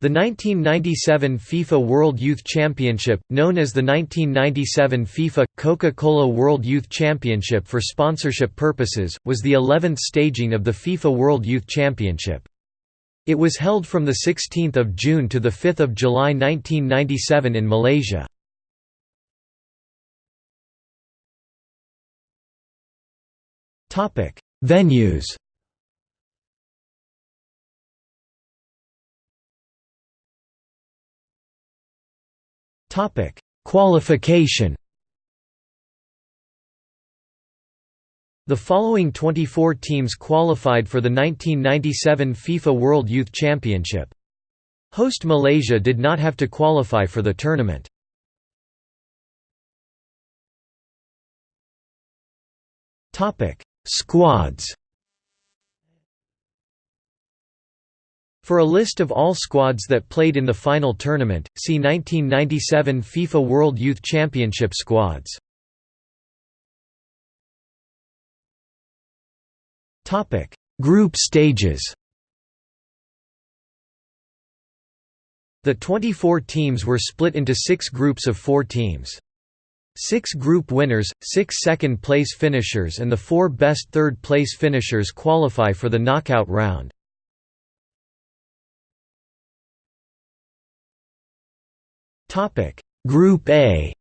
The 1997 FIFA World Youth Championship, known as the 1997 FIFA Coca-Cola World Youth Championship for sponsorship purposes, was the 11th staging of the FIFA World Youth Championship. It was held from 16 June to 5 July 1997 in Malaysia. Venues Qualification. The following 24 teams qualified for the 1997 FIFA World Youth Championship. Host Malaysia did not have to qualify for the tournament. Topic: Squads. For a list of all squads that played in the final tournament, see 1997 FIFA World Youth Championship squads. Topic: Group stages. The 24 teams were split into 6 groups of 4 teams. Six group winners, six second-place finishers and the four best third-place finishers qualify for the knockout round. Topic. Group A.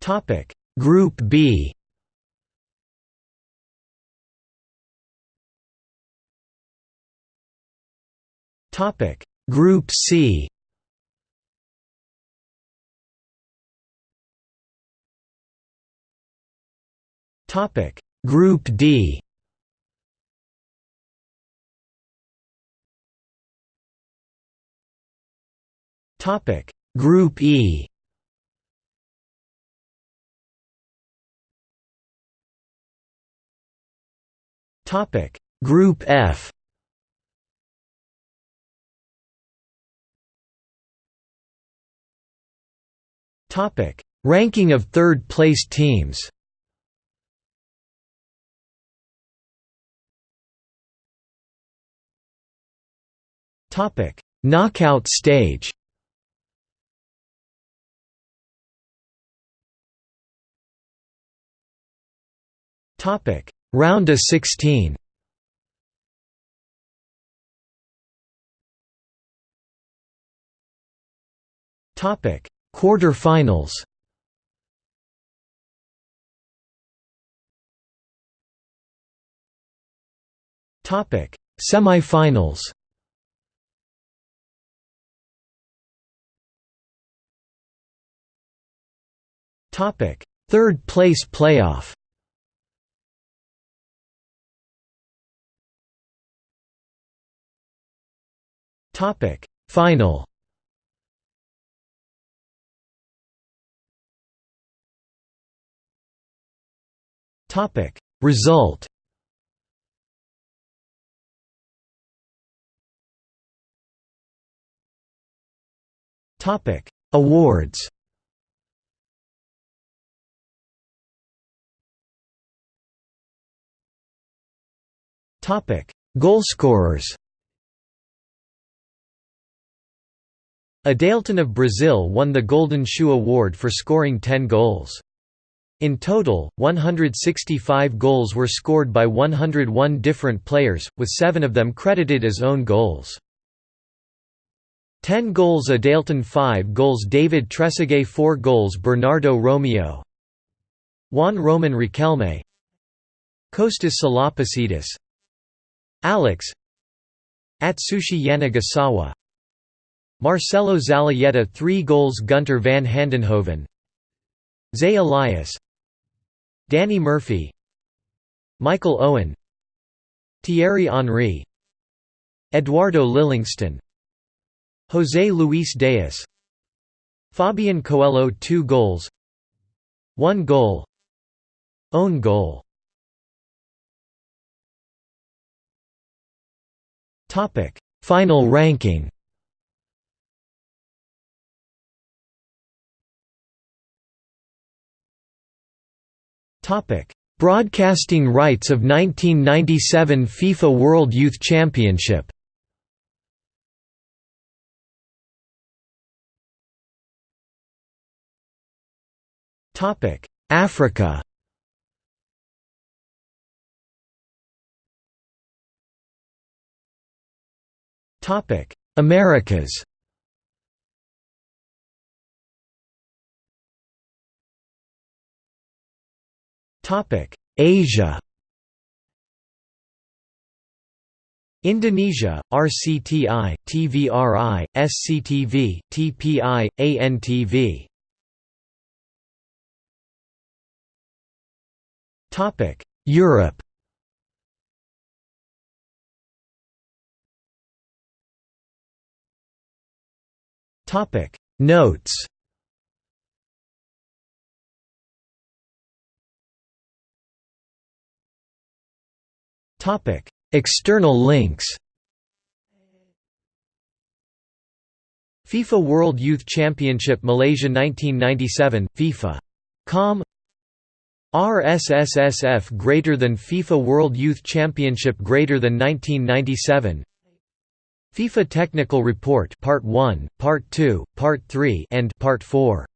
Topic. Group B. Topic. Group C. Topic. Group D Topic. Group E. Topic. Group F. Topic. Ranking of third place teams. Topic. Knockout stage Topic. Round of 16 Topic. Quarter-finals. Topic. Semi-finals. Topic. Third place playoff Topic. Final. Topic. Result. Topic. Awards. Topic. Goalscorers Adailton of Brazil won the Golden Shoe Award for scoring 10 goals. In total, 165 goals were scored by 101 different players, with seven of them credited as own goals. 10 goals Adailton 5 goals David Trezeguet 4 goals Bernardo Romeo Juan Roman Riquelme Kostas Salapasidis Alex Atsushi Yanagisawa Marcelo Zalayeta 3 goals Gunter van Handenhoven Zé Elias Danny Murphy Michael Owen Thierry Henry Eduardo Lillingston José Luis Deus Fabian Coelho 2 goals 1 goal Own goal. Final ranking Broadcasting rights of 1997 FIFA World Youth Championship. Africa. Americas Asia. Indonesia, RCTI, TVRI, SCTV, TPI, ANTV Topic Europe. Topic Notes External links FIFA World Youth Championship Malaysia 1997 FIFA.com RSSSF greater than FIFA World Youth Championship greater than 1997 FIFA Technical Report Part 1, Part 2, Part 3 and Part 4